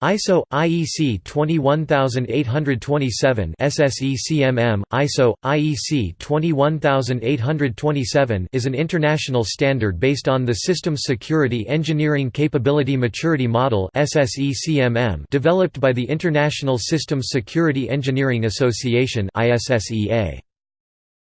ISO IEC 21827 SSE ISO IEC 21827 is an international standard based on the Systems Security Engineering Capability Maturity Model SSE developed by the International Systems Security Engineering Association ISSEA.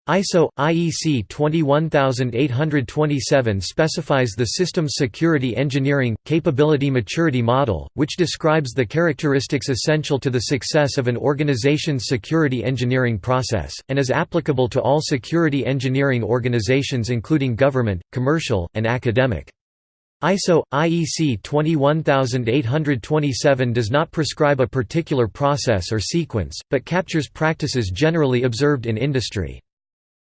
ISO IEC 21827 specifies the Systems Security Engineering Capability Maturity Model, which describes the characteristics essential to the success of an organization's security engineering process, and is applicable to all security engineering organizations including government, commercial, and academic. ISO IEC 21827 does not prescribe a particular process or sequence, but captures practices generally observed in industry.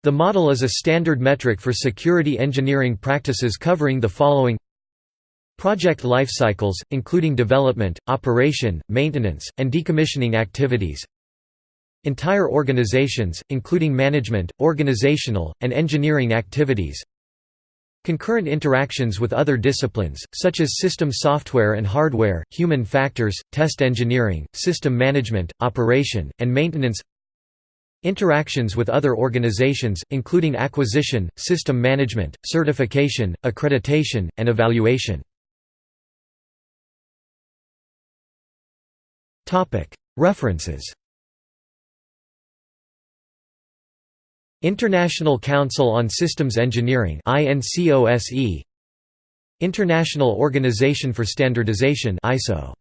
The model is a standard metric for security engineering practices covering the following. Project life cycles, including development, operation, maintenance, and decommissioning activities. Entire organizations, including management, organizational, and engineering activities. Concurrent interactions with other disciplines, such as system software and hardware, human factors, test engineering, system management, operation, and maintenance Interactions with other organizations, including acquisition, system management, certification, accreditation, and evaluation. References International Council on Systems Engineering International Organization for Standardization ISO